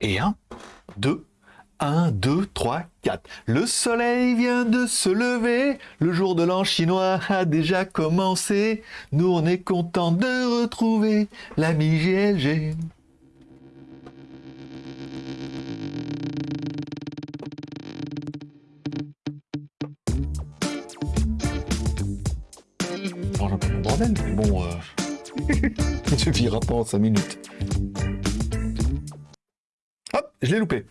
Et 1, 2, 1, 2, 3, 4. Le soleil vient de se lever, le jour de l'an chinois a déjà commencé. Nous on est content de retrouver l'ami GLG. Bon, un peu mon bordel, mais bon, euh... ça suffira pas en 5 minutes. Je l'ai loupé.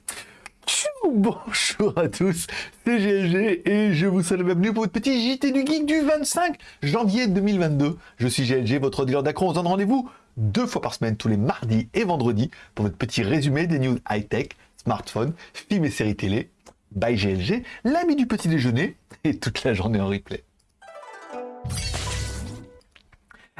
Bonjour à tous, c'est GLG et je vous souhaite la bienvenue pour votre petit JT du Geek du 25 janvier 2022. Je suis GLG, votre dealer d'accro. On se donne rendez-vous deux fois par semaine, tous les mardis et vendredis, pour votre petit résumé des news high-tech, smartphones, films et séries télé. By GLG, l'ami du petit déjeuner et toute la journée en replay.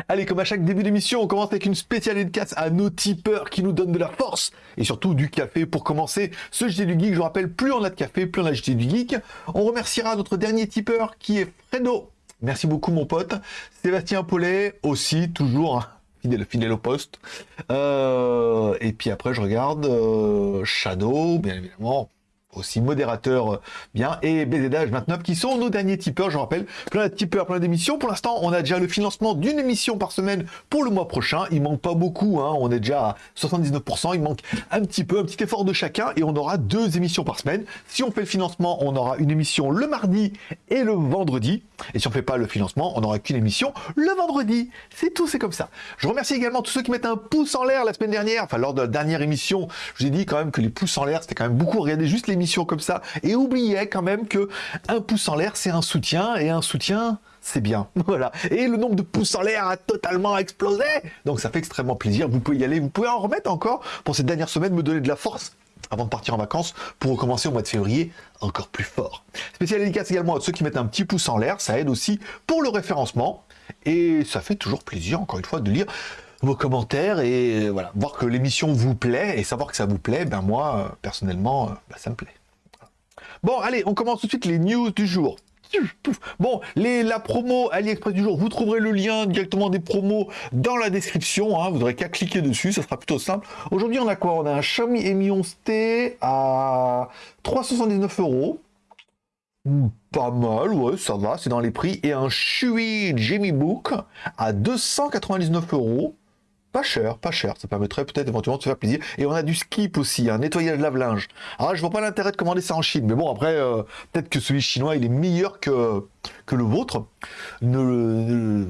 Allez, comme à chaque début d'émission, on commence avec une spéciale dédicace à nos tipeurs qui nous donnent de la force et surtout du café pour commencer ce JT du Geek. Je vous rappelle, plus on a de café, plus on a JT du Geek. On remerciera notre dernier tipeur qui est Fredo. Merci beaucoup, mon pote. Sébastien Paulet aussi, toujours hein, fidèle, fidèle au poste. Euh, et puis après, je regarde euh, Shadow, bien évidemment aussi modérateur euh, bien, et BZH29 qui sont nos derniers tipeurs, je rappelle, plein de tipeurs, plein d'émissions. Pour l'instant, on a déjà le financement d'une émission par semaine pour le mois prochain. Il manque pas beaucoup, hein. on est déjà à 79%, il manque un petit peu, un petit effort de chacun, et on aura deux émissions par semaine. Si on fait le financement, on aura une émission le mardi et le vendredi. Et si on fait pas le financement, on n'aura qu'une émission le vendredi. C'est tout, c'est comme ça. Je remercie également tous ceux qui mettent un pouce en l'air la semaine dernière, enfin lors de la dernière émission, je vous ai dit quand même que les pouces en l'air, c'était quand même beaucoup. Regardez juste l'émission comme ça et oubliez quand même que un pouce en l'air c'est un soutien et un soutien c'est bien. Voilà. Et le nombre de pouces en l'air a totalement explosé. Donc ça fait extrêmement plaisir. Vous pouvez y aller. Vous pouvez en remettre encore pour cette dernière semaine, me donner de la force avant de partir en vacances pour recommencer au mois de février encore plus fort. Spécial dédicace également à ceux qui mettent un petit pouce en l'air. Ça aide aussi pour le référencement. Et ça fait toujours plaisir, encore une fois, de lire vos commentaires et voilà, voir que l'émission vous plaît et savoir que ça vous plaît, ben moi, personnellement, ben ça me plaît. Bon, allez, on commence tout de suite les news du jour. Bon, les, la promo AliExpress du jour, vous trouverez le lien directement des promos dans la description. Hein, vous n'aurez qu'à cliquer dessus, ça sera plutôt simple. Aujourd'hui, on a quoi? On a un Xiaomi Mi 11T à 379 euros. Hmm, pas mal, ouais, ça va, c'est dans les prix. Et un Shui Jamie Book à 299 euros. Pas cher, pas cher. Ça permettrait peut-être éventuellement de se faire plaisir. Et on a du skip aussi, un nettoyage lave-linge. Alors je vois pas l'intérêt de commander ça en Chine. Mais bon, après, euh, peut-être que celui chinois, il est meilleur que, le vôtre. Nous ne,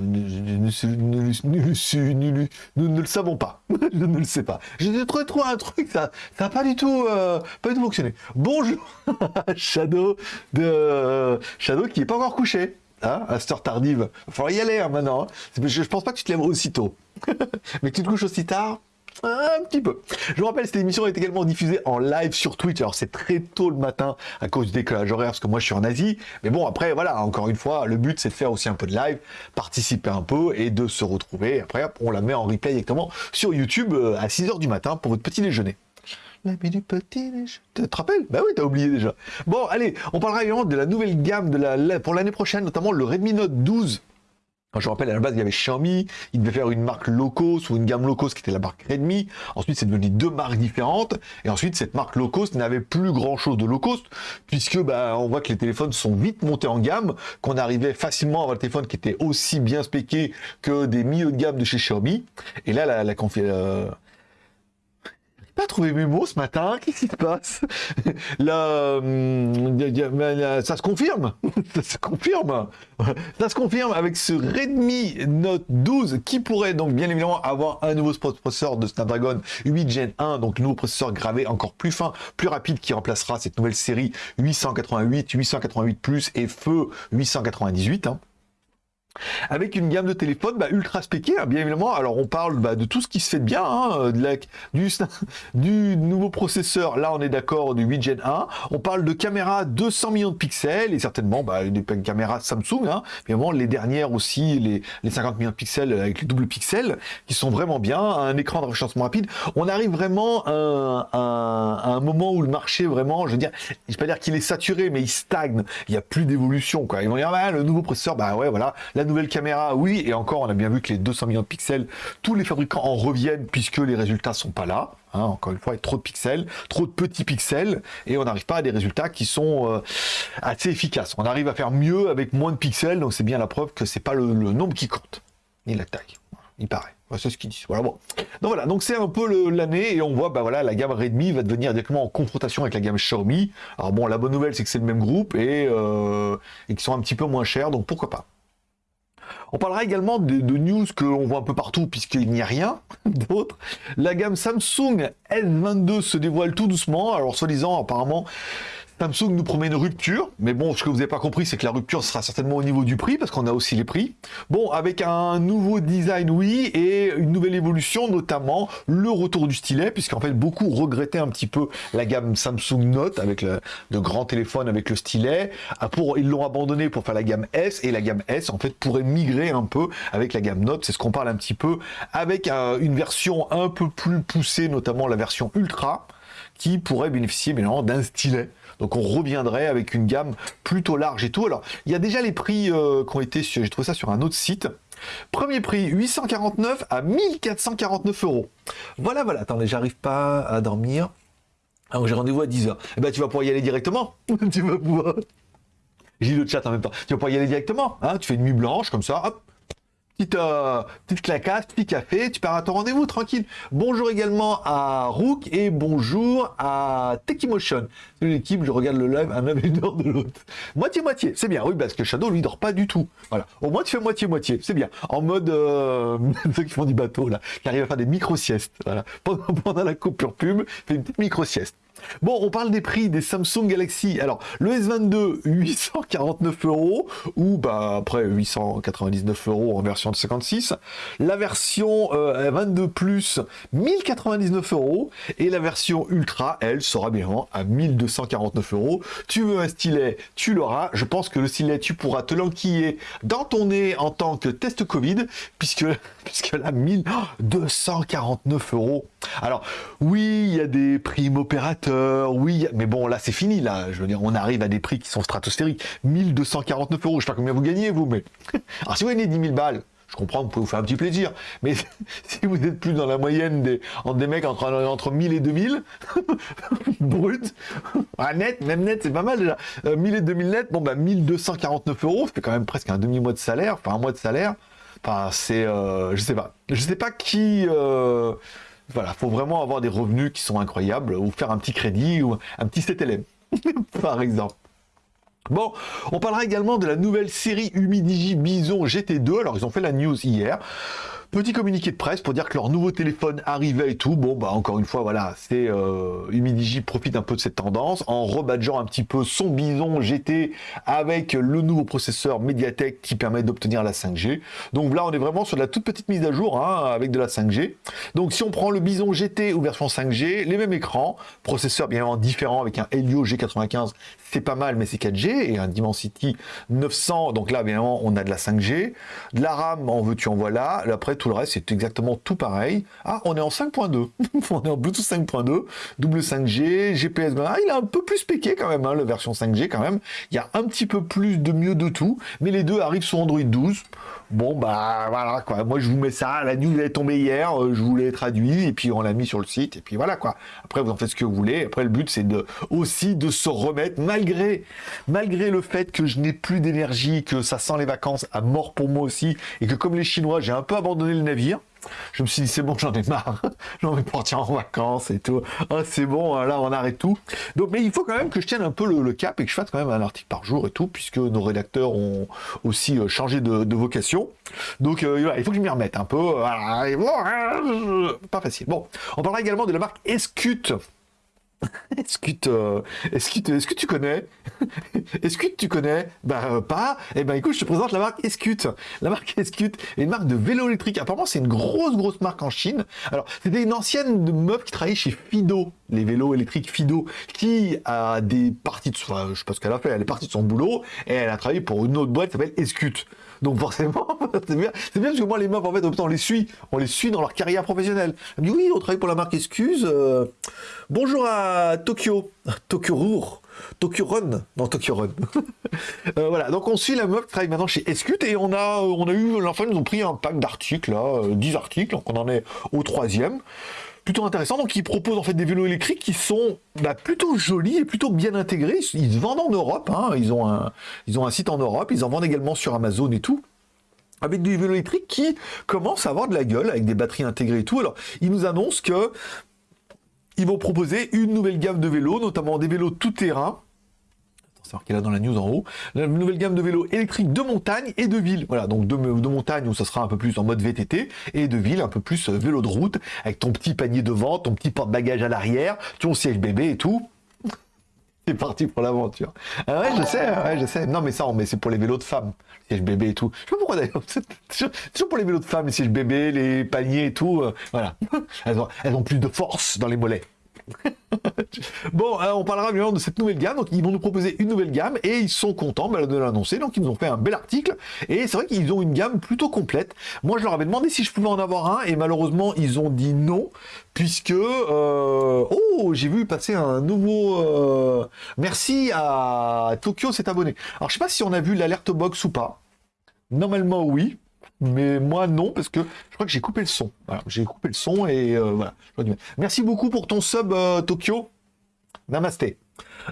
le savons pas. je ne le sais pas. J'ai trouvé, trouvé un truc, ça n'a pas du tout euh, pas du tout fonctionné. Bonjour Shadow de Shadow qui est pas encore couché. Hein, à cette heure tardive. Il faudra y aller hein, maintenant. Hein. Je, je pense pas que tu te lèves aussitôt. Mais que tu te couches aussi tard, un petit peu. Je vous rappelle, cette émission est également diffusée en live sur Twitch. Alors c'est très tôt le matin à cause du décalage horaire, parce que moi je suis en Asie. Mais bon, après, voilà, encore une fois, le but c'est de faire aussi un peu de live, participer un peu et de se retrouver. Après, on la met en replay directement sur YouTube euh, à 6h du matin pour votre petit déjeuner. L'ami du petit déjeuner. Tu te rappelles? Bah oui, t'as oublié déjà. Bon, allez, on parlera également de la nouvelle gamme la, pour l'année prochaine, notamment le Redmi Note 12 je rappelle, à la base, il y avait Xiaomi, il devait faire une marque low cost ou une gamme low cost qui était la marque Redmi. Ensuite, c'est devenu deux marques différentes. Et ensuite, cette marque low cost n'avait plus grand chose de low cost, puisque bah, on voit que les téléphones sont vite montés en gamme, qu'on arrivait facilement à avoir le téléphone qui était aussi bien spéqué que des milieux de gamme de chez Xiaomi. Et là, la, la, euh, pas trouvé mes mots ce matin, qu'est-ce qui se passe? Là, hum, ça se confirme, ça se confirme, ça se confirme avec ce Redmi Note 12 qui pourrait donc bien évidemment avoir un nouveau processeur de Snapdragon 8 Gen 1, donc nouveau processeur gravé encore plus fin, plus rapide qui remplacera cette nouvelle série 888, 888 Plus et Feu 898 avec une gamme de téléphones bah, ultra spéquée, hein, bien évidemment. Alors on parle bah, de tout ce qui se fait bien, hein, de du, du, nouveau processeur, là on est d'accord, du 8 Gen 1. On parle de caméras 200 millions de pixels, et certainement bah, des caméras Samsung, hein, évidemment les dernières aussi, les, les 50 millions de pixels avec les doubles pixels, qui sont vraiment bien, un écran de rechargement rapide. On arrive vraiment à un, moment où le marché vraiment, je veux dire, je vais pas dire qu'il est saturé, mais il stagne, il n'y a plus d'évolution. Ils vont dire, bah, le nouveau processeur, bah ouais, voilà, nouvelle caméra, oui, et encore, on a bien vu que les 200 millions de pixels, tous les fabricants en reviennent puisque les résultats sont pas là. Hein, encore une fois, avec trop de pixels, trop de petits pixels, et on n'arrive pas à des résultats qui sont euh, assez efficaces. On arrive à faire mieux avec moins de pixels, donc c'est bien la preuve que c'est pas le, nombre qui compte, ni la taille. Il paraît. c'est ce qu'ils disent. Voilà, bon. Donc voilà, donc c'est un peu l'année, et on voit, bah voilà, la gamme Redmi va devenir directement en confrontation avec la gamme Xiaomi. Alors bon, la bonne nouvelle, c'est que c'est le même groupe, et, euh, et qu'ils sont un petit peu moins chers, donc pourquoi pas. On parlera également de, news qu'on voit un peu partout puisqu'il n'y a rien d'autre. La gamme Samsung S22 se dévoile tout doucement. Alors, soi-disant, apparemment, Samsung nous promet une rupture, mais bon, ce que vous n'avez pas compris, c'est que la rupture sera certainement au niveau du prix, parce qu'on a aussi les prix. Bon, avec un nouveau design, oui, et une nouvelle évolution, notamment le retour du stylet, puisqu'en fait, beaucoup regrettaient un petit peu la gamme Samsung Note, avec le, de grands téléphones avec le stylet. Ah, ils l'ont abandonné pour faire la gamme S, et la gamme S, en fait, pourrait migrer un peu avec la gamme Note, c'est ce qu'on parle un petit peu, avec une version un peu plus poussée, notamment la version Ultra, qui pourrait bénéficier bien d'un stylet. Donc on reviendrait avec une gamme plutôt large et tout. Alors, il y a déjà les prix euh, qui ont été, j'ai trouvé ça sur un autre site. Premier prix, 849 à 1449 euros. Voilà, voilà. Attendez, j'arrive pas à dormir. Alors j'ai rendez-vous à 10h. Eh ben, tu vas pouvoir y aller directement. tu vas pouvoir... J'ai le chat en même temps. Tu vas pouvoir y aller directement. Hein tu fais une nuit blanche, comme ça, hop, Petite, euh, petite clacasse, petit café, tu pars à ton rendez-vous, tranquille. Bonjour également à Rook et bonjour à Techimotion. C'est l'équipe, je regarde le live, un homme dort de l'autre. Moitié-moitié, c'est bien, oui, parce que Shadow, lui, dort pas du tout. Voilà, au moins tu fais moitié-moitié, c'est bien. En mode, euh, ceux qui font du bateau, là, qui arrivent à faire des micro-siestes. Voilà. Pendant, la coupure pub, fait une petite micro-sieste. Bon, on parle des prix des Samsung Galaxy. Alors, le S22, 849 euros, ou bah, après 899 euros en version de 56. La version 22 euh, Plus, 1099 euros. Et la version Ultra, elle, sera bien à 1249 euros. Tu veux un stylet, tu l'auras. Je pense que le stylet, tu pourras te l'enquiller dans ton nez en tant que test Covid, puisque, puisque là, 1249 euros. Alors, oui, il y a des primes opérateurs, oui, mais bon, là, c'est fini, là. Je veux dire, on arrive à des prix qui sont stratosphériques. 1249 euros, je sais pas combien vous gagnez, vous, mais... Alors, si vous gagnez 10 000 balles, je comprends, vous pouvez vous faire un petit plaisir. Mais si vous êtes plus dans la moyenne des, des mecs entre, entre 1000 et 2000, brut, ah, net, même net, c'est pas mal déjà. 1000 euh, et 2000 net, bon, bah, 1249 euros, fait quand même presque un demi-mois de salaire, enfin, un mois de salaire. Enfin, c'est, euh, je sais pas. Je sais pas qui, euh, voilà, faut vraiment avoir des revenus qui sont incroyables, ou faire un petit crédit, ou un petit CTLM, par exemple. Bon, on parlera également de la nouvelle série Humidigi Bison GT2. Alors, ils ont fait la news hier. Petit communiqué de presse pour dire que leur nouveau téléphone arrivait et tout. Bon, bah encore une fois, voilà, c'est euh, profite un peu de cette tendance en rebadgeant un petit peu son bison GT avec le nouveau processeur Mediatek qui permet d'obtenir la 5G. Donc là, on est vraiment sur de la toute petite mise à jour hein, avec de la 5G. Donc si on prend le bison GT ou version 5G, les mêmes écrans, processeur bien évidemment différent avec un Helio G95, c'est pas mal, mais c'est 4G et un Dimensity 900. Donc là, bien évidemment, on a de la 5G, de la RAM, en veux-tu en voilà. Après tout le reste, c'est exactement tout pareil. Ah, on est en 5.2. on est en Bluetooth 5.2, double 5G, GPS. Ah, il est un peu plus péqué quand même, hein, la version 5G quand même. Il y a un petit peu plus de mieux de tout, mais les deux arrivent sur Android 12. Bon, bah voilà, quoi. Moi, je vous mets ça. La news est tombée hier. Euh, je vous l'ai traduit et puis on l'a mis sur le site. Et puis voilà, quoi. Après, vous en faites ce que vous voulez. Après, le but, c'est de aussi de se remettre, malgré, malgré le fait que je n'ai plus d'énergie, que ça sent les vacances à mort pour moi aussi, et que comme les Chinois, j'ai un peu abandonné le navire. Je me suis dit, c'est bon, j'en ai marre. J'ai envie partir en vacances et tout. Ah, c'est bon, là, on arrête tout. Donc, mais il faut quand même que je tienne un peu le, cap et que je fasse quand même un article par jour et tout, puisque nos rédacteurs ont aussi euh, changé de, vocation. Donc, euh, il faut que je m'y remette un peu. pas facile. Bon, on parlera également de la marque Escute. Est-ce que, est-ce que, tu connais Est-ce que tu connais Bah pas. Eh ben écoute, je te présente la marque Escute. La marque Escute est une marque de vélo électrique. Apparemment, c'est une grosse grosse marque en Chine. Alors, c'était une ancienne meuf qui travaillait chez Fido, les vélos électriques Fido, qui a des parties de, enfin, je sais pas ce qu'elle a fait, elle est partie de son boulot et elle a travaillé pour une autre boîte qui s'appelle Escute. Donc forcément, c'est bien, parce que moi les meufs en fait, on les suit, on les suit dans leur carrière professionnelle. Elle me dit oui, on travaille pour la marque Excuse. Euh, bonjour à Tokyo, Tokyo Rour. Tokyo Run, non Tokyo Run. Euh, voilà, donc on suit la meuf qui travaille maintenant chez Escute et on a, on a eu, l'enfant, ils nous ont pris un pack d'articles, là, 10 euh, articles, donc on en est au troisième. Plutôt intéressant. Donc, ils proposent en fait des vélos électriques qui sont bah, plutôt jolis et plutôt bien intégrés. Ils se vendent en Europe. Hein. Ils, ont un, site en Europe. Ils en vendent également sur Amazon et tout avec des vélos électriques qui commencent à avoir de la gueule, avec des batteries intégrées et tout. Alors, ils nous annoncent que ils vont proposer une nouvelle gamme de vélos, notamment des vélos tout-terrain, c'est marqué là dans la news en haut, une nouvelle gamme de vélos électriques de montagne et de ville. Voilà, donc de, de, montagne où ça sera un peu plus en mode VTT et de ville un peu plus euh, vélo de route avec ton petit panier devant, ton petit porte-bagages à l'arrière, ton siège bébé et tout. C'est parti pour l'aventure. Ah ouais, je sais, ouais, je sais. Non, mais ça, mais c'est pour les vélos de femmes, les sièges bébé et tout. Je sais pas pourquoi d'ailleurs. Toujours pour les vélos de femmes, les sièges bébés, les paniers et tout. Euh, voilà. Elles ont plus de force dans les mollets. bon, euh, on parlera de cette nouvelle gamme. Donc, ils vont nous proposer une nouvelle gamme et ils sont contents de l'annoncer. Donc, ils nous ont fait un bel article. Et c'est vrai qu'ils ont une gamme plutôt complète. Moi, je leur avais demandé si je pouvais en avoir un et malheureusement, ils ont dit non. Puisque, euh, oh, j'ai vu passer un nouveau. Euh, merci à Tokyo s'est abonné. Alors, je sais pas si on a vu l'alerte box ou pas. Normalement, oui mais moi non, parce que je crois que j'ai coupé le son. j'ai coupé le son et euh, voilà. Merci beaucoup pour ton sub euh, Tokyo. Namasté.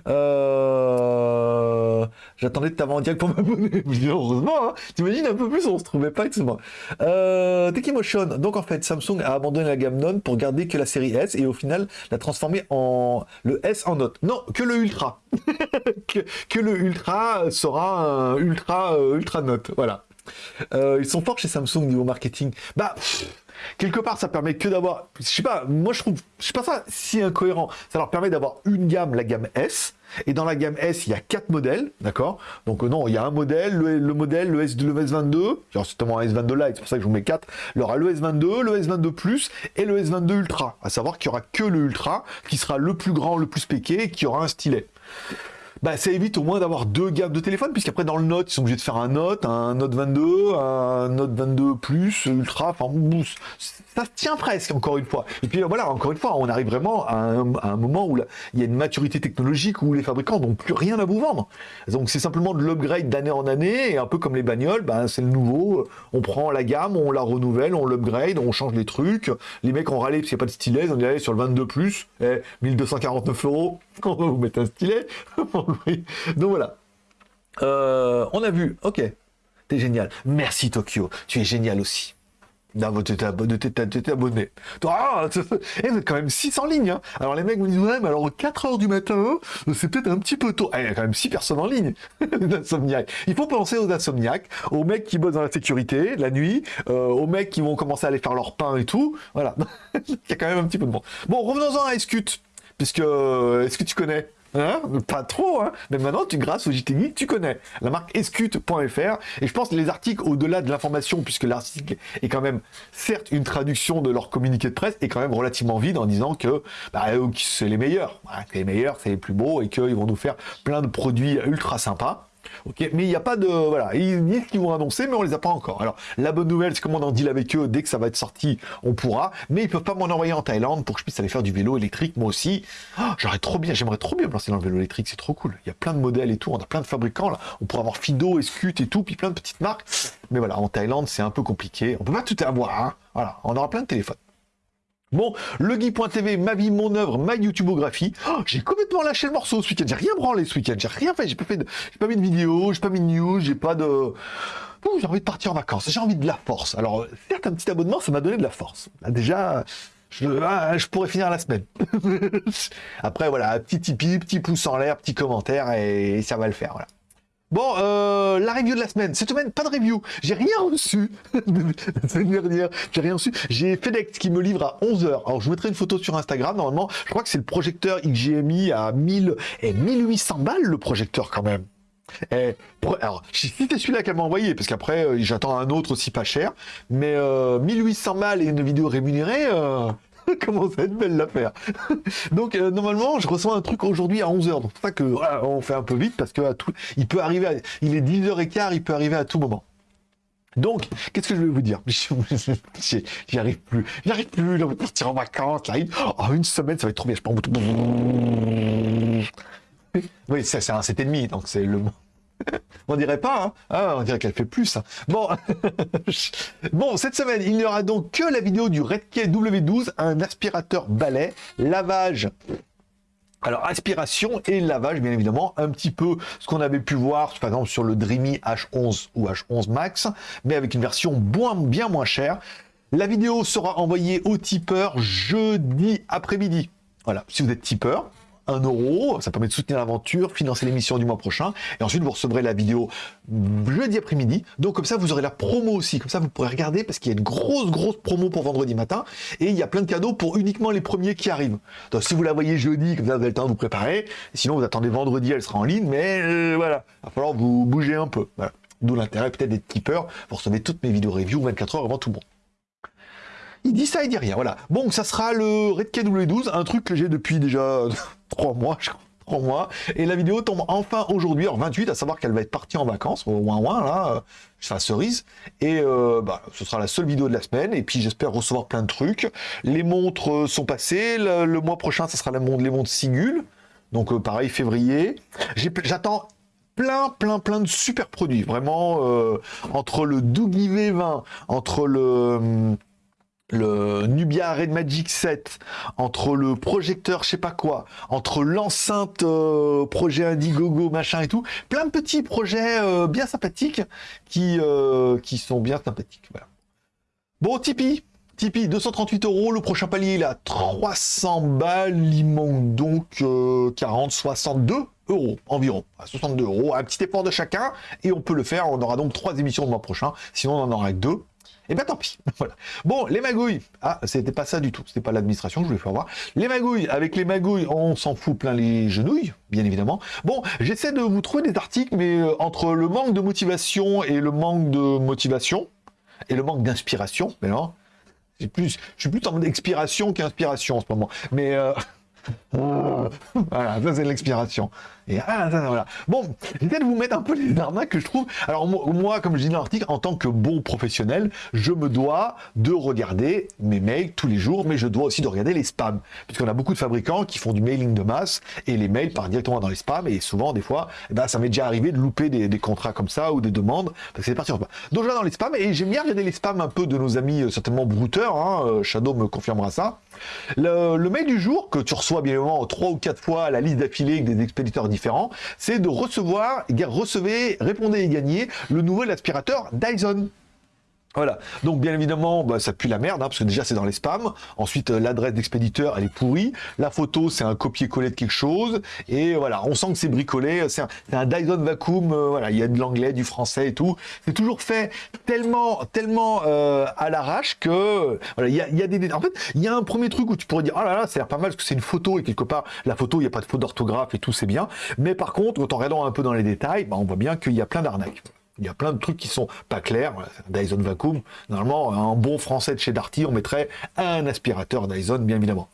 Euh, j'attendais de t'avoir en direct pour m'abonner. Heureusement, hein. t'imagines un peu plus, on se trouvait pas, excuse-moi. Euh, Tekimotion, donc en fait, Samsung a abandonné la gamme Non pour garder que la série S et au final l'a transformé en le S en Note. Non, que le Ultra. que, le Ultra sera un Ultra Ultra Note, voilà. Euh, ils sont forts chez Samsung niveau marketing. Bah, quelque part, ça permet que d'avoir, je sais pas, moi je trouve, je sais pas ça si incohérent. Ça leur permet d'avoir une gamme, la gamme S, et dans la gamme S, il y a quatre modèles, d'accord? Donc euh, non, il y a un modèle, le, modèle, le, S, le S22, genre c'est un S22 Lite, c'est pour ça que je vous mets 4. Il y aura le S22, le S22 Plus et le S22 Ultra. À savoir qu'il y aura que le Ultra, qui sera le plus grand, le plus péqué, et qui aura un stylet bah, ça évite au moins d'avoir deux gammes de téléphone, puisqu'après dans le Note, ils sont obligés de faire un Note, un Note 22, un Note 22 Plus, Ultra, enfin, ça tient presque, encore une fois. Et puis voilà, encore une fois, on arrive vraiment à un, moment où il y a une maturité technologique où les fabricants n'ont plus rien à vous vendre. Donc c'est simplement de l'upgrade d'année en année, et un peu comme les bagnoles, ben, c'est le nouveau, on prend la gamme, on la renouvelle, on l'upgrade, on change les trucs. Les mecs ont râlé parce qu'il n'y a pas de stylet, ont dit allez sur le 22 Plus, eh, 1249 euros, on va vous mettre un stylet. Donc voilà. Euh, on a vu, ok, t'es génial. Merci Tokyo, tu es génial aussi. Non, abonné. Ah, eh, vous êtes quand même 6 en ligne. Hein. Alors les mecs me disent, ouais, mais alors 4 heures du matin, c'est peut-être un petit peu tôt. Eh, il y a quand même 6 personnes en ligne. Il faut penser aux insomniaques, aux mecs qui bossent dans la sécurité la nuit, euh, aux mecs qui vont commencer à aller faire leur pain et tout. Voilà. il y a quand même un petit peu de monde. Bon, revenons-en à Escut. Puisque, euh, est-ce que tu connais Hein? Pas trop, hein mais maintenant, grâce au JT tu connais la marque escute.fr. Et je pense que les articles, au-delà de l'information, puisque l'article est quand même, certes, une traduction de leur communiqué de presse, est quand même relativement vide en disant que bah, c'est les meilleurs. les meilleurs, c'est les plus beaux et qu'ils vont nous faire plein de produits ultra sympas. Ok, mais il n'y a pas de voilà, ils disent qu'ils vont annoncer, mais on les a pas encore. Alors la bonne nouvelle, c'est qu'on en deal avec eux dès que ça va être sorti, on pourra, mais ils peuvent pas m'en envoyer en Thaïlande pour que je puisse aller faire du vélo électrique moi aussi. Oh, j'aurais trop bien, j'aimerais trop bien me lancer dans le vélo électrique, c'est trop cool. Il y a plein de modèles et tout, on a plein de fabricants là, on pourrait avoir Fido, Escut et tout, puis plein de petites marques. Mais voilà, en Thaïlande, c'est un peu compliqué. On peut pas tout avoir, hein. Voilà, on aura plein de téléphones. Bon, legui.tv, ma vie, mon œuvre, ma YouTubeographie. Oh, j'ai complètement lâché le morceau ce week-end. J'ai rien branlé ce week-end. J'ai rien fait. J'ai pas fait de, j'ai pas mis de vidéo, j'ai pas mis de news, j'ai pas de. j'ai envie de partir en vacances. J'ai envie de la force. Alors, certes, un petit abonnement, ça m'a donné de la force. déjà, je, ah, je, pourrais finir la semaine. Après, voilà, petit tipi, petit pouce en l'air, petit commentaire, et ça va le faire. Voilà. Bon, euh, la review de la semaine. Cette semaine, pas de review. J'ai rien reçu. la semaine dernière, j'ai rien reçu. J'ai FedEx qui me livre à 11h. Alors, je vous mettrai une photo sur Instagram. Normalement, je crois que c'est le projecteur XGMI à 1000 et 1800 balles, le projecteur quand même. Et, alors, si c'est celui-là qu'elle m'a envoyé, parce qu'après, euh, j'attends un autre aussi pas cher. Mais 1800 euh, balles et une vidéo rémunérée, Comment ça va être belle l'affaire. donc euh, normalement, je reçois un truc aujourd'hui à 11h. Donc c'est ça que on fait un peu vite parce que à tout, il peut arriver, il est 10h15, il peut arriver à tout moment. Donc, qu'est-ce que je vais vous dire J'y arrive plus. J'y arrive plus. on va partir en vacances. Là. Oh, une semaine, ça va être trop bien. Je pense. Oui, c'est un 7,5, donc c'est le. On dirait pas, hein ah, on dirait qu'elle fait plus. Hein. Bon. bon, cette semaine, il n'y aura donc que la vidéo du Redkey W12, un aspirateur balai, lavage alors, aspiration et lavage, bien évidemment, un petit peu ce qu'on avait pu voir, par exemple, sur le Dreamy H11 ou H11 Max, mais avec une version bien moins chère. La vidéo sera envoyée au tipeur jeudi après-midi. Voilà, si vous êtes tipeur, 1 euro, ça permet de soutenir l'aventure, financer l'émission du mois prochain, et ensuite vous recevrez la vidéo jeudi après-midi, donc comme ça vous aurez la promo aussi, comme ça vous pourrez regarder, parce qu'il y a une grosse grosse promo pour vendredi matin, et il y a plein de cadeaux pour uniquement les premiers qui arrivent. Donc si vous la voyez jeudi, comme ça vous avez le temps de vous préparer, sinon vous attendez vendredi, elle sera en ligne, mais euh, voilà, il va falloir vous bouger un peu, voilà. D'où l'intérêt peut-être d'être tipeur, vous recevez toutes mes vidéos review 24 heures avant tout le monde. Il dit ça, il dit rien, voilà. Bon, ça sera le Red KW12, un truc que j'ai depuis déjà 3 mois, je crois. 3 mois. Et la vidéo tombe enfin aujourd'hui, en 28, à savoir qu'elle va être partie en vacances, au moins ouin, là, la cerise. Et euh, bah, ce sera la seule vidéo de la semaine. Et puis j'espère recevoir plein de trucs. Les montres euh, sont passées. Le, mois prochain, ça sera la les montres Sigul. Donc euh, pareil, février. J'attends plein, plein, plein de super produits. Vraiment, entre le Doogie V20, entre le hum, le Nubia Red Magic 7, entre le projecteur je sais pas quoi, entre l'enceinte euh, projet Indiegogo machin et tout, plein de petits projets euh, bien sympathiques qui, euh, qui sont bien sympathiques. Bon, Tipeee, Tipeee 238 euros, le prochain palier il à 300 balles, il manque donc 40, 62 euros environ, à 62 euros, un petit effort de chacun, et on peut le faire, on aura donc trois émissions le mois prochain, sinon on en aura deux, et eh bien tant pis. voilà. Bon, les magouilles. Ah, c'était pas ça du tout. C'était pas l'administration je voulais faire voir. Les magouilles. Avec les magouilles, on s'en fout plein les genouilles, bien évidemment. Bon, j'essaie de vous trouver des articles, mais euh, entre le manque de motivation et le manque de motivation, et le manque d'inspiration, mais non, plus, je suis plus en mode expiration qu'inspiration en ce moment. Mais euh, voilà, ça c'est l'expiration. Et ah, voilà. Bon, j'essaie de vous mettre un peu les arnaques que je trouve. Alors moi, comme je dis dans l'article, en tant que bon professionnel, je me dois de regarder mes mails tous les jours, mais je dois aussi de regarder les spams. Puisqu'on a beaucoup de fabricants qui font du mailing de masse, et les mails partent directement dans les spams, et souvent, des fois, eh ben, ça m'est déjà arrivé de louper des, contrats comme ça, ou des demandes, parce que c'est parti. Donc je vais dans les spams, et j'aime bien regarder les spams un peu de nos amis, euh, certainement brouteurs, hein, euh, Shadow me confirmera ça. Le, mail du jour, que tu reçois bien évidemment trois ou quatre fois la liste d'affilée des expéditeurs différents, c'est de recevoir, recevez, répondez et gagnez le nouvel aspirateur Dyson. Voilà, donc bien évidemment, bah, ça pue la merde, hein, parce que déjà c'est dans les spams. Ensuite, euh, l'adresse d'expéditeur, elle est pourrie. La photo, c'est un copier-coller de quelque chose. Et voilà, on sent que c'est bricolé. C'est un, Dyson Vacuum. Euh, voilà, il y a de l'anglais, du français et tout. C'est toujours fait tellement, tellement euh, à l'arrache que voilà, il y a, y a, des. En fait, il y a un premier truc où tu pourrais dire, oh là là, ça pas mal parce que c'est une photo et quelque part, la photo, il n'y a pas de faute d'orthographe et tout, c'est bien. Mais par contre, quand on regardant un peu dans les détails, bah, on voit bien qu'il y a plein d'arnaques. Il y a plein de trucs qui sont pas clairs. Dyson Vacuum, normalement, un bon français de chez Darty, on mettrait un aspirateur Dyson, bien évidemment.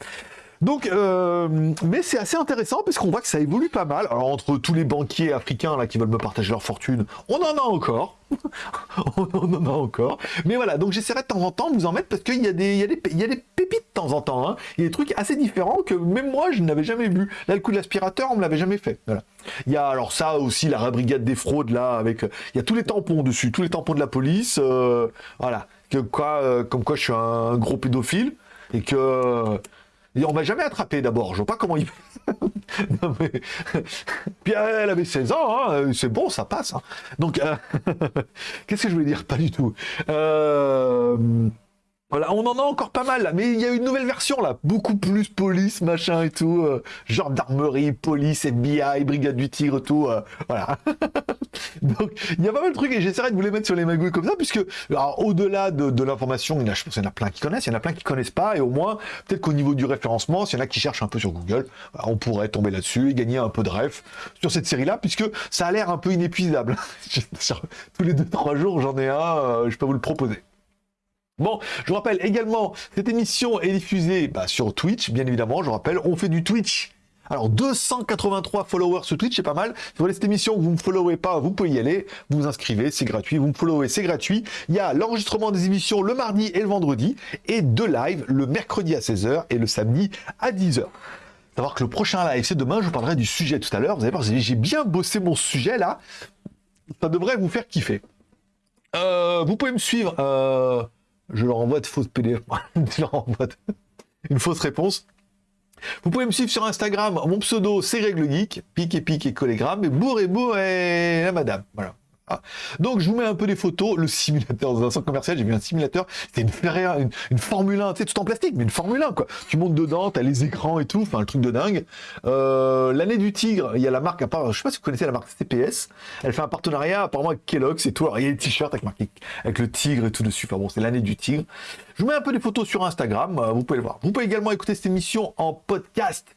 Donc, euh, mais c'est assez intéressant parce qu'on voit que ça évolue pas mal. Alors, entre tous les banquiers africains là qui veulent me partager leur fortune, on en a encore. on en a encore. Mais voilà, donc j'essaierai de temps en temps de vous en mettre parce qu'il y, a des, y, a des, y a des pépites de temps en temps. Hein. Il y a des trucs assez différents que même moi, je n'avais jamais vu. Là, le coup de l'aspirateur, on me l'avait jamais fait. Voilà. Il y a alors ça aussi, la brigade des fraudes là, avec... Il y a tous les tampons dessus, tous les tampons de la police. Euh, voilà. Que, quoi, euh, comme quoi je suis un gros pédophile et que on m'a jamais attrapé d'abord, je vois pas comment il non, mais... Puis elle avait 16 ans, hein, c'est bon, ça passe. Hein. Donc, euh, qu'est-ce que je voulais dire? Pas du tout. Euh... Voilà, on en a encore pas mal là, mais il y a une nouvelle version là, beaucoup plus police, machin et tout, euh, gendarmerie, police, FBI, brigade du tigre, tout, euh, voilà. Donc il y a pas mal de trucs et j'essaierai de vous les mettre sur les magouilles comme ça, puisque au-delà de, l'information, il y, a, je pense qu'il y en a plein qui connaissent, il y en a plein qui connaissent pas, et au moins peut-être qu'au niveau du référencement, s'il y en a qui cherchent un peu sur Google, on pourrait tomber là-dessus et gagner un peu de ref sur cette série-là, puisque ça a l'air un peu inépuisable. Tous les deux trois jours, j'en ai un, euh, je peux vous le proposer. Bon, je vous rappelle également, cette émission est diffusée bah, sur Twitch, bien évidemment, je vous rappelle, on fait du Twitch. Alors 283 followers sur Twitch, c'est pas mal. Si vous voulez cette émission, vous ne me followez pas, vous pouvez y aller, vous vous inscrivez, c'est gratuit, vous me followez, c'est gratuit. Il y a l'enregistrement des émissions le mardi et le vendredi, et deux lives le mercredi à 16h et le samedi à 10h. Savoir que le prochain live, c'est demain, je vous parlerai du sujet tout à l'heure. Vous allez voir, j'ai bien bossé mon sujet là. ça devrait vous faire kiffer. Euh, vous pouvez me suivre. Euh, je leur envoie de fausses PDF. je leur envoie une fausse réponse. Vous pouvez me suivre sur Instagram. Mon pseudo, c'est Règle Geek. Pique et pique et collégramme. Et bourre et bourre et la madame. Voilà. Ah. Donc je vous mets un peu des photos, le simulateur dans un centre commercial, j'ai vu un simulateur, c'était une Ferrari, une, Formule 1, tu sais, tout en plastique, mais une Formule 1 quoi. Tu montes dedans, t'as les écrans et tout, enfin le truc de dingue. Euh, L'année du tigre, il y a la marque, à part, je sais pas si vous connaissez la marque CPS, elle fait un partenariat apparemment avec Kellogg's et tout, alors il y a des t-shirts avec avec le tigre et tout dessus, enfin bon c'est l'année du tigre. Je vous mets un peu des photos sur Instagram, euh, vous pouvez le voir. Vous pouvez également écouter cette émission en podcast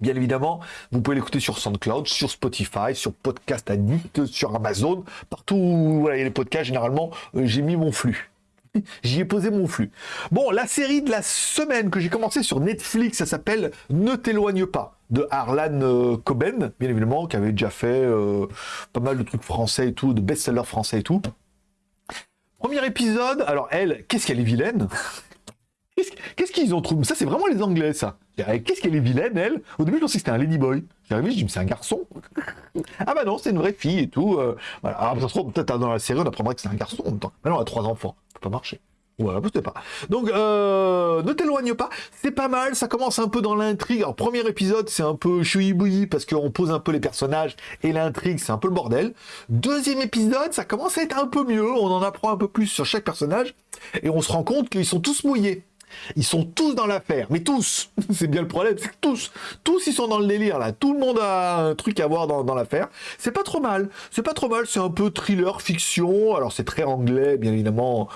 Bien évidemment, vous pouvez l'écouter sur SoundCloud, sur Spotify, sur Podcast Addict, sur Amazon, partout où il y a les podcasts, généralement, euh, j'ai mis mon flux. J'y ai posé mon flux. Bon, la série de la semaine que j'ai commencé sur Netflix, ça s'appelle Ne t'éloigne pas, de Harlan euh, Coben, bien évidemment, qui avait déjà fait euh, pas mal de trucs français et tout, de best-sellers français et tout. Premier épisode, alors elle, qu'est-ce qu'elle est vilaine? Qu'est-ce qu'ils ont trouvé? Ça, c'est vraiment les Anglais, ça. Qu'est-ce qu'elle est vilaine, elle? Au début, je pensais que c'était un ladyboy. J'arrive, je dis, mais c'est un garçon. ah bah non, c'est une vraie fille et tout. Euh. Alors, ça se trouve, peut-être dans la série, on apprendra que c'est un garçon en même temps. Non, elle a trois enfants. Ça peut pas marcher. Voilà, pas. Donc, euh, ne t'éloigne pas. C'est pas mal. Ça commence un peu dans l'intrigue. Alors, premier épisode, c'est un peu chouï parce qu'on pose un peu les personnages et l'intrigue, c'est un peu le bordel. Deuxième épisode, ça commence à être un peu mieux. On en apprend un peu plus sur chaque personnage et on se rend compte qu'ils sont tous mouillés. Ils sont tous dans l'affaire, mais tous. c'est bien le problème, c'est que tous, tous ils sont dans le délire là. Tout le monde a un truc à voir dans, l'affaire. C'est pas trop mal. C'est pas trop mal. C'est un peu thriller, fiction. Alors c'est très anglais, bien évidemment.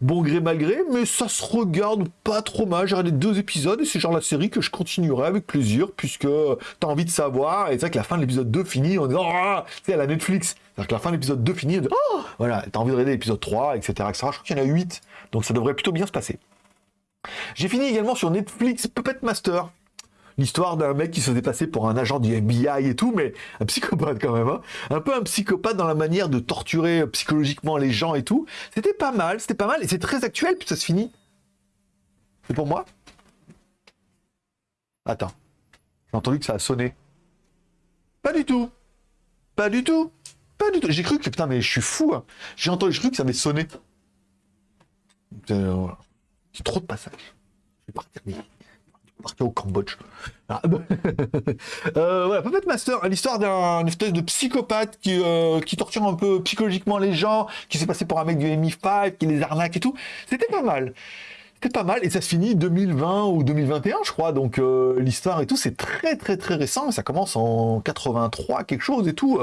Bon gré mal gré, mais ça se regarde pas trop mal. J'ai regardé deux épisodes et c'est genre la série que je continuerai avec plaisir puisque t'as envie de savoir. Et c'est vrai que la fin de l'épisode 2 finit en disant Ah, c'est à la Netflix. C'est-à-dire que la fin de l'épisode 2 finit, oh voilà, t'as envie de regarder l'épisode 3, etc., etc. Je crois qu'il y en a 8, donc ça devrait plutôt bien se passer. J'ai fini également sur Netflix Puppet Master. L'histoire d'un mec qui se passer pour un agent du FBI et tout, mais un psychopathe quand même. Hein. Un peu un psychopathe dans la manière de torturer psychologiquement les gens et tout. C'était pas mal, c'était pas mal, et c'est très actuel, puis ça se finit. C'est pour moi Attends. J'ai entendu que ça a sonné. Pas du tout. Pas du tout. Pas du tout. J'ai cru que, putain, mais je suis fou. Hein. J'ai entendu, j'ai cru que ça avait sonné. Euh, c'est trop de passages. Je vais partir, partir au Cambodge. Ah, euh, voilà, Puppet Master, l'histoire d'un espèce de psychopathe qui, euh, qui torture un peu psychologiquement les gens, qui s'est passé pour un mec du MI5, qui les arnaque et tout. C'était pas mal. C'était pas mal et ça se finit 2020 ou 2021 je crois donc euh, l'histoire et tout c'est très très très récent ça commence en 83 quelque chose et tout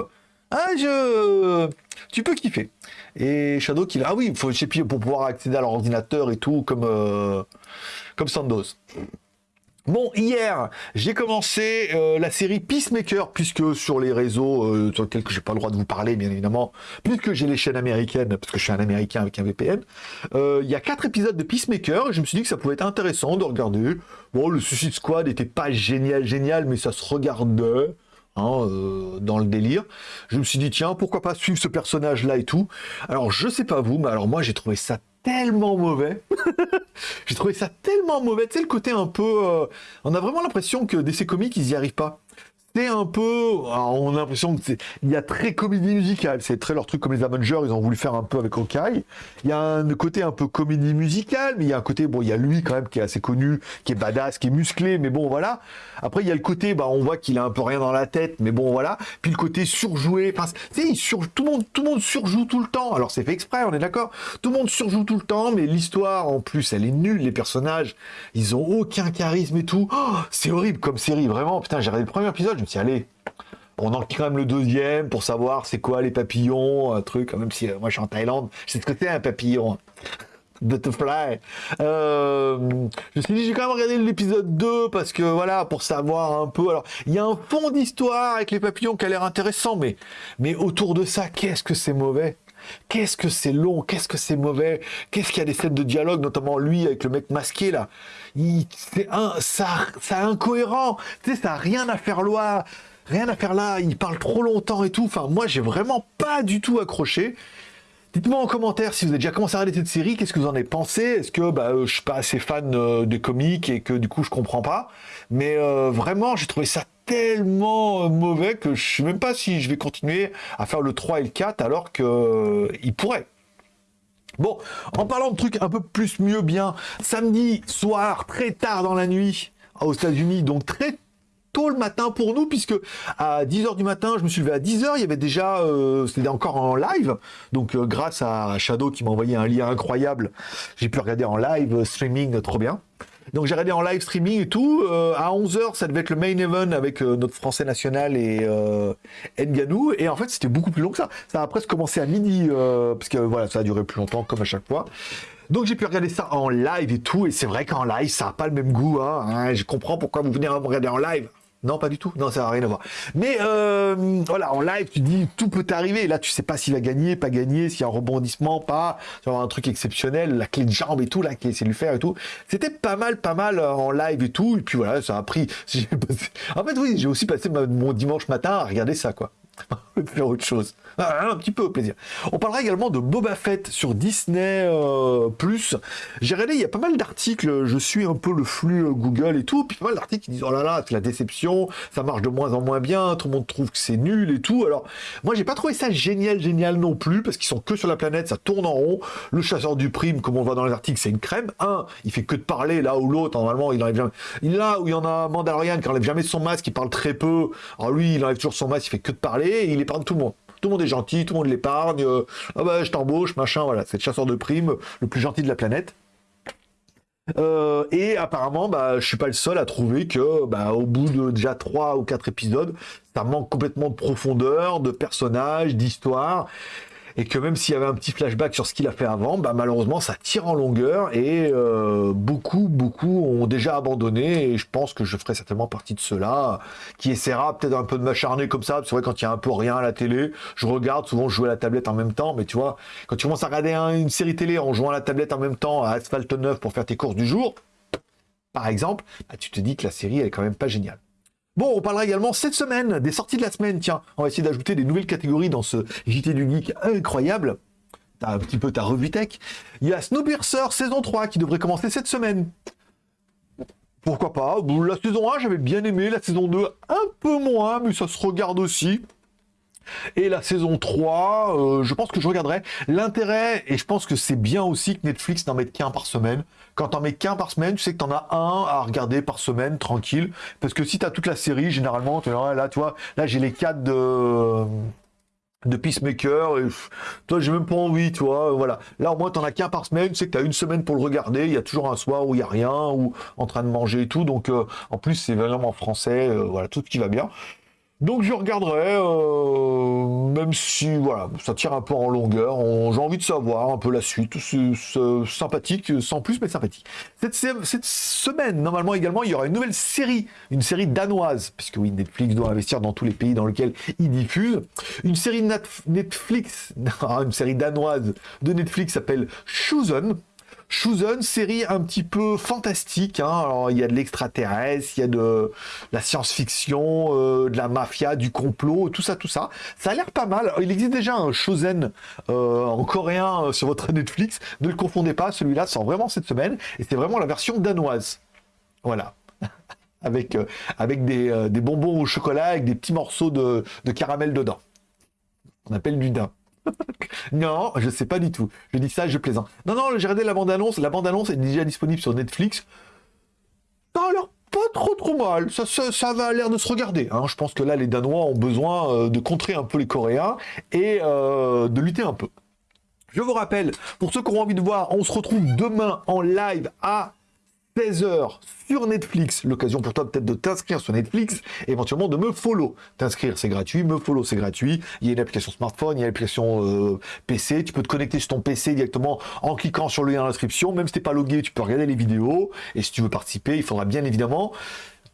ah, je... Tu peux kiffer. Et Shadow qui... Ah oui, faut pour pouvoir accéder à leur ordinateur et tout, comme, euh, comme Sandos. Bon, hier, j'ai commencé euh, la série Peacemaker, puisque sur les réseaux euh, sur lesquels je n'ai pas le droit de vous parler, bien évidemment, puisque j'ai les chaînes américaines, parce que je suis un Américain avec un VPN, il y a quatre épisodes de Peacemaker, et je me suis dit que ça pouvait être intéressant de regarder. Bon, le Suicide Squad n'était pas génial, génial, mais ça se regardait. Hein, euh, dans le délire. Je me suis dit, tiens, pourquoi pas suivre ce personnage-là et tout. Alors, je sais pas vous, mais alors moi, j'ai trouvé ça tellement mauvais. j'ai trouvé ça tellement mauvais. Tu sais, le côté un peu... Euh, on a vraiment l'impression que DC Comics, ils y arrivent pas c'est un peu, on a l'impression que il y a très comédie musicale, c'est très leur truc comme les Avengers, ils ont voulu faire un peu avec Hawkeye. Il y a un côté un peu comédie musicale, mais il y a un côté, bon, il y a lui quand même qui est assez connu, qui est badass, qui est musclé, mais bon, voilà. Après, il y a le côté, bah, on voit qu'il a un peu rien dans la tête, mais bon, voilà. Puis le côté surjoué, enfin, tu sur... tout le monde, tout le monde surjoue tout le temps. Alors c'est fait exprès, on est d'accord. Tout le monde surjoue tout le temps, mais l'histoire, en plus, elle est nulle. Les personnages, ils ont aucun charisme et tout. Oh, c'est horrible comme série, vraiment. Putain, j'ai regardé le premier épisode, je allez, on en même le deuxième pour savoir c'est quoi les papillons, un truc, même si euh, moi je suis en Thaïlande, je sais ce que c'est un papillon. Butterfly. Euh, je me suis dit, j'ai quand même regardé l'épisode 2 parce que voilà, pour savoir un peu. Alors, il y a un fond d'histoire avec les papillons qui a l'air intéressant, mais autour de ça, qu'est-ce que c'est mauvais? Qu'est-ce que c'est long Qu'est-ce que c'est mauvais Qu'est-ce qu'il y a des scènes de dialogue, notamment lui avec le mec masqué là C'est un, ça, ça incohérent. Tu sais, ça n'a rien à faire là. Rien à faire là. Il parle trop longtemps et tout. Enfin, moi, j'ai vraiment pas du tout accroché. Dites-moi en commentaire si vous avez déjà commencé à regarder cette série, qu'est-ce que vous en avez pensé? Est-ce que bah, euh, je suis pas assez fan euh, de comics et que du coup je comprends pas? Mais euh, vraiment, j'ai trouvé ça tellement euh, mauvais que je sais même pas si je vais continuer à faire le 3 et le 4 alors que euh, il pourrait. Bon, en parlant de trucs un peu plus mieux bien, samedi soir, très tard dans la nuit, aux États-Unis, donc très tôt le matin pour nous, puisque à 10h du matin, je me suis levé à 10h, il y avait déjà, euh, c'était encore en live, donc grâce à Shadow qui m'a envoyé un lien incroyable, j'ai pu regarder en live streaming trop bien. Donc j'ai regardé en live streaming et tout. Euh, à 11h, ça devait être le main event avec euh, notre français national et euh, Nganou. Et en fait, c'était beaucoup plus long que ça. Ça a presque commencé à midi, euh, parce que voilà, ça a duré plus longtemps, comme à chaque fois. Donc j'ai pu regarder ça en live et tout. Et c'est vrai qu'en live, ça n'a pas le même goût. Hein, hein. Je comprends pourquoi vous venez regarder en live. Non, pas du tout. Non, ça n'a rien à voir. Mais euh, voilà, en live, tu dis tout peut arriver. Là, tu sais pas s'il va gagner, pas gagner, s'il y a un rebondissement, pas. Tu un truc exceptionnel, la clé de jambe et tout, là, qui essaie de lui faire et tout. C'était pas mal, pas mal euh, en live et tout. Et puis voilà, ça a pris. En fait, oui, j'ai aussi passé mon dimanche matin à regarder ça, quoi. faire autre chose. Ah, un petit peu au plaisir. On parlera également de Boba Fett sur Disney+. Euh, J'ai regardé, il y a pas mal d'articles, je suis un peu le flux euh, Google et tout, puis pas mal d'articles qui disent « Oh là là, c'est la déception, ça marche de moins en moins bien, tout le monde trouve que c'est nul et tout. » Alors, moi, j'ai pas trouvé ça génial, génial non plus, parce qu'ils sont que sur la planète, ça tourne en rond. Le chasseur du prime, comme on voit dans les articles, c'est une crème. Un, il fait que de parler, là où l'autre, normalement, il enlève jamais... Là où il y en a Mandalorian qui enlève jamais son masque, il parle très peu. Alors lui, il enlève toujours son masque, il fait que de parler, il épargne tout le monde. Tout le monde est gentil, tout le monde l'épargne. Euh, ah bah, je t'embauche, machin, voilà. C'est le chasseur de primes le plus gentil de la planète. Euh, et apparemment, bah, je suis pas le seul à trouver que, bah, au bout de déjà trois ou quatre épisodes, ça manque complètement de profondeur, de personnages, d'histoire et que même s'il y avait un petit flashback sur ce qu'il a fait avant, bah, malheureusement ça tire en longueur et euh, beaucoup, beaucoup ont déjà abandonné et je pense que je ferai certainement partie de ceux-là qui essaiera peut-être un peu de m'acharner comme ça, c'est vrai quand il y a un peu rien à la télé, je regarde, souvent je joue à la tablette en même temps, mais tu vois, quand tu commences à regarder une série télé en jouant à la tablette en même temps à Asphalt 9 pour faire tes courses du jour, par exemple, bah, tu te dis que la série est quand même pas géniale. Bon, on parlera également cette semaine des sorties de la semaine. Tiens, on va essayer d'ajouter des nouvelles catégories dans ce JT du Geek incroyable. T'as un petit peu ta revue tech. Il y a Snowpiercer saison 3 qui devrait commencer cette semaine. Pourquoi pas? La saison 1, j'avais bien aimé. La saison 2, un peu moins, mais ça se regarde aussi. Et la saison 3, euh, je pense que je regarderai. L'intérêt, et je pense que c'est bien aussi que Netflix n'en mette qu'un par semaine. Quand t'en mets qu'un par semaine, tu sais que t'en as un à regarder par semaine, tranquille. Parce que si t'as toute la série, généralement, là, tu vois, là j'ai les 4 de de Peacemaker, et toi j'ai même pas envie, tu voilà. Là au moins t'en as qu'un par semaine, tu sais que t'as une semaine pour le regarder, il y a toujours un soir où il y a rien, ou en train de manger et tout, donc euh, en plus c'est vraiment en français, euh, voilà, tout ce qui va bien. Donc je regarderai, euh, même si voilà, ça tire un peu en longueur. J'ai envie de savoir un peu la suite. C'est sympathique, sans plus, mais sympathique. Cette, semaine, normalement également, il y aura une nouvelle série, une série danoise, puisque oui, Netflix doit investir dans tous les pays dans lesquels il diffuse. Une série Netflix, une série danoise de Netflix s'appelle Chosen. Chosen, série un petit peu fantastique. Hein. Alors, il y a de l'extraterrestre, il y a de la science-fiction, euh, de la mafia, du complot, tout ça, tout ça. Ça a l'air pas mal. Il existe déjà un Chosen euh, en coréen euh, sur votre Netflix. Ne le confondez pas, celui-là sort vraiment cette semaine. Et c'est vraiment la version danoise. Voilà. avec avec des, bonbons au chocolat, avec des petits morceaux de, de caramel dedans. On appelle du daim. non, je sais pas du tout. Je dis ça, je plaisante. Non, non, j'ai regardé la bande-annonce. La bande-annonce est déjà disponible sur Netflix. Ça a pas trop trop mal. Ça, ça, va l'air de se regarder. Hein. Je pense que là, les Danois ont besoin euh, de contrer un peu les Coréens et euh, de lutter un peu. Je vous rappelle, pour ceux qui ont envie de voir, on se retrouve demain en live à 16h sur Netflix. L'occasion pour toi peut-être de t'inscrire sur Netflix, éventuellement de me follow. T'inscrire, c'est gratuit. Me follow, c'est gratuit. Il y a une application smartphone, il y a une application euh, PC. Tu peux te connecter sur ton PC directement en cliquant sur le lien d'inscription. Même si t'es pas logué, tu peux regarder les vidéos. Et si tu veux participer, il faudra bien évidemment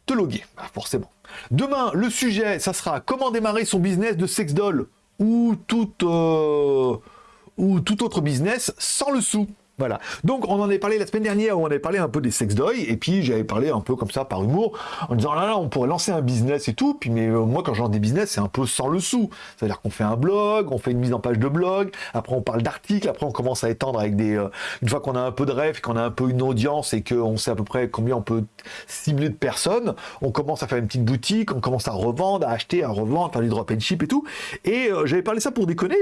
te loguer, bah, forcément. Demain, le sujet, ça sera comment démarrer son business de sex doll ou tout, euh, ou tout autre business sans le sou. Voilà. Donc, on en avait parlé la semaine dernière, où on avait parlé un peu des sex doy, et puis j'avais parlé un peu comme ça par humour, en disant là là, on pourrait lancer un business et tout. Puis, mais euh, moi, quand je lance des business, c'est un peu sans le sou. C'est-à-dire qu'on fait un blog, on fait une mise en page de blog, après on parle d'articles, après on commence à étendre avec des. Euh, une fois qu'on a un peu de rêve, qu'on a un peu une audience et qu'on sait à peu près combien on peut cibler de personnes, on commence à faire une petite boutique, on commence à revendre, à acheter, à revendre, faire du drop and ship et tout. Et euh, j'avais parlé ça pour déconner,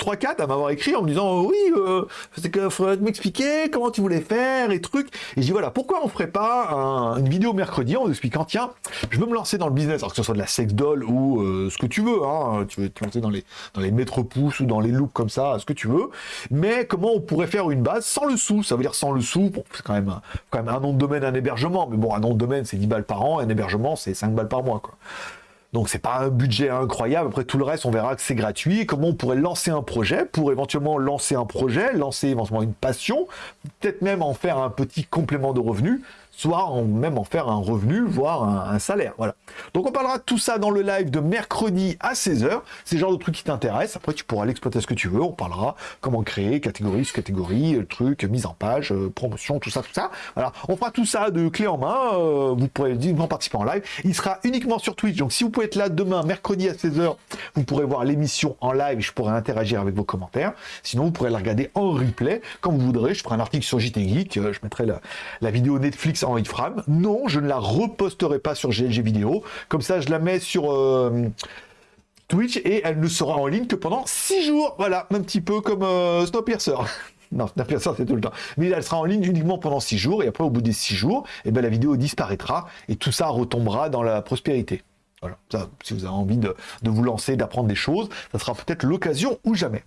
3-4 à m'avoir écrit en me disant oui, c'est que faudrait m'expliquer comment tu voulais faire et trucs. Et je dis voilà, pourquoi on ferait pas une vidéo mercredi en expliquant tiens, je veux me lancer dans le business, alors que ce soit de la sex doll ou euh, ce que tu veux, hein, tu veux te lancer dans les dans les mètres pouces ou dans les looks comme ça, ce que tu veux. Mais comment on pourrait faire une base sans le sou? Ça veut dire sans le sou. Bon, c'est quand même quand même un nom de domaine, un hébergement. Mais bon, un nom de domaine c'est 10 balles par an, un hébergement c'est 5 balles par mois quoi. Donc c'est pas un budget incroyable. Après tout le reste, on verra que c'est gratuit. Comment on pourrait lancer un projet pour éventuellement lancer un projet, lancer éventuellement une passion, peut-être même en faire un petit complément de revenus soit même en faire un revenu, voire un, salaire. Voilà. Donc on parlera de tout ça dans le live de mercredi à 16h. C'est le genre de truc qui t'intéresse. Après, tu pourras l'exploiter ce que tu veux. On parlera comment créer, catégorie, sous-catégorie, euh, truc, mise en page, euh, promotion, tout ça, tout ça. Voilà. On fera tout ça de clé en main. Euh, vous pourrez directement participer en live. Il sera uniquement sur Twitch. Donc si vous pouvez être là demain, mercredi à 16h, vous pourrez voir l'émission en live. Je pourrai interagir avec vos commentaires. Sinon, vous pourrez la regarder en replay quand vous voudrez. Je ferai un article sur JT Geek. Je mettrai la, la vidéo Netflix en iframe. Non, je ne la reposterai pas sur GLG vidéo. Comme ça, je la mets sur euh, Twitch et elle ne sera en ligne que pendant 6 jours. Voilà, un petit peu comme euh, Snowpiercer. non, Snowpiercer, c'est tout le temps. Mais elle sera en ligne uniquement pendant 6 jours. Et après, au bout des 6 jours, et eh ben, la vidéo disparaîtra. Et tout ça retombera dans la prospérité. Voilà, ça, si vous avez envie de, de vous lancer, d'apprendre des choses, ça sera peut-être l'occasion ou jamais.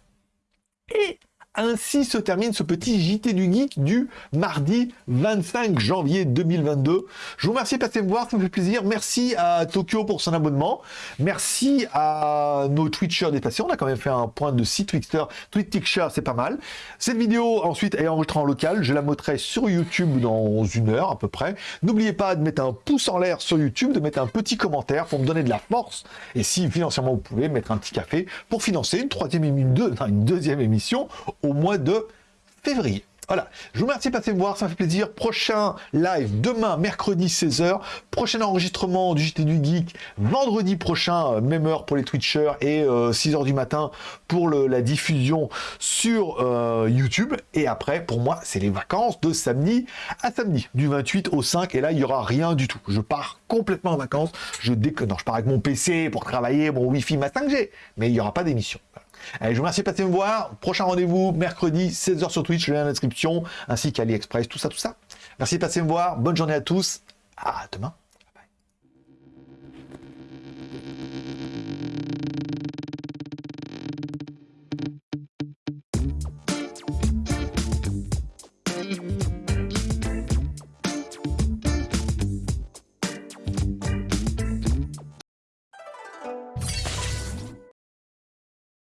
Et ainsi se termine ce petit JT du Geek du mardi 25 janvier 2022. Je vous remercie de passer me voir, ça me fait plaisir. Merci à Tokyo pour son abonnement. Merci à nos Twitchers dépassés. On a quand même fait un point de 6 Twitcher. Twitcher, c'est pas mal. Cette vidéo, ensuite, est enregistrée en local. Je la mettrai sur YouTube dans une heure à peu près. N'oubliez pas de mettre un pouce en l'air sur YouTube, de mettre un petit commentaire pour me donner de la force. Et si financièrement vous pouvez, mettre un petit café pour financer une troisième émission, une deuxième émission mois de février. Voilà, je vous remercie de passer me voir, ça fait plaisir. Prochain live demain, mercredi 16h. Prochain enregistrement du JT du Geek vendredi prochain, euh, même heure pour les Twitchers et 6h euh, du matin pour la diffusion sur euh, YouTube. Et après, pour moi, c'est les vacances de samedi à samedi, du 28 au 5. Et là, il n'y aura rien du tout. Je pars complètement en vacances. Je déconne. Je pars avec mon PC pour travailler, mon Wi-Fi, ma 5G. Mais il n'y aura pas d'émission. Allez, je vous remercie de passer me voir. Prochain rendez-vous, mercredi, 16h sur Twitch, le lien dans la description, ainsi qu'AliExpress, tout ça, tout ça. Merci de passer me voir. Bonne journée à tous. À demain.